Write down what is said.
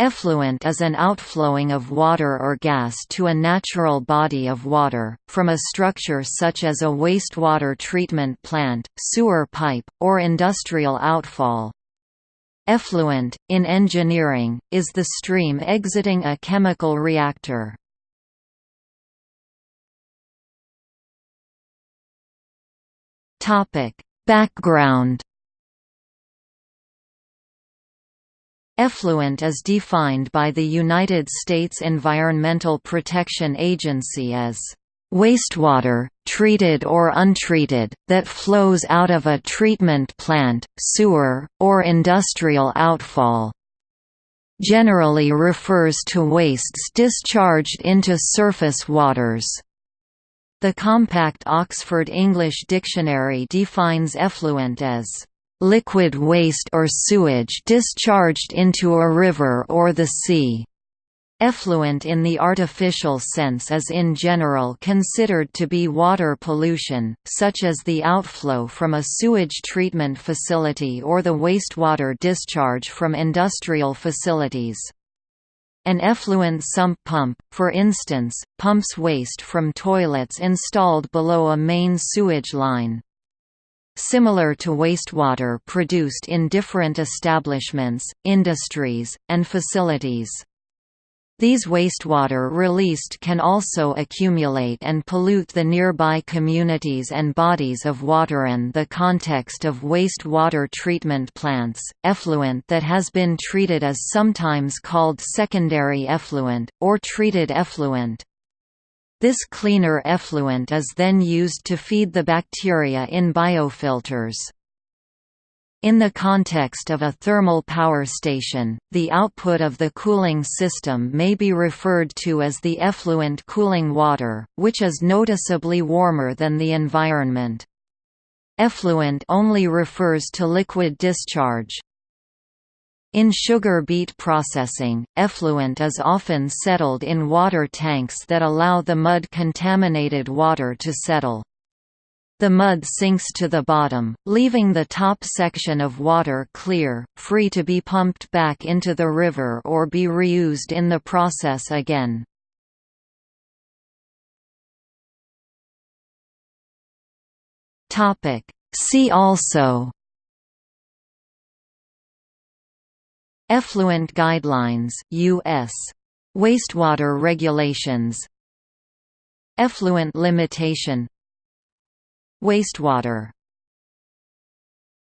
Effluent is an outflowing of water or gas to a natural body of water, from a structure such as a wastewater treatment plant, sewer pipe, or industrial outfall. Effluent, in engineering, is the stream exiting a chemical reactor. Background Effluent is defined by the United States Environmental Protection Agency as wastewater, treated or untreated, that flows out of a treatment plant, sewer, or industrial outfall. Generally refers to wastes discharged into surface waters. The compact Oxford English Dictionary defines effluent as liquid waste or sewage discharged into a river or the sea. Effluent in the artificial sense is in general considered to be water pollution, such as the outflow from a sewage treatment facility or the wastewater discharge from industrial facilities. An effluent sump pump, for instance, pumps waste from toilets installed below a main sewage line similar to wastewater produced in different establishments, industries, and facilities. These wastewater released can also accumulate and pollute the nearby communities and bodies of water. In the context of wastewater treatment plants, effluent that has been treated is sometimes called secondary effluent, or treated effluent. This cleaner effluent is then used to feed the bacteria in biofilters. In the context of a thermal power station, the output of the cooling system may be referred to as the effluent cooling water, which is noticeably warmer than the environment. Effluent only refers to liquid discharge. In sugar beet processing, effluent is often settled in water tanks that allow the mud-contaminated water to settle. The mud sinks to the bottom, leaving the top section of water clear, free to be pumped back into the river or be reused in the process again. See also Effluent Guidelines US. Wastewater Regulations. Effluent Limitation. Wastewater